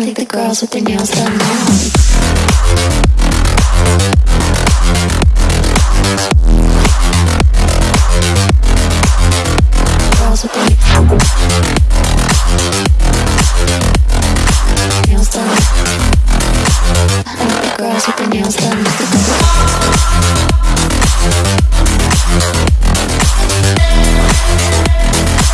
I the girls with their nails done now.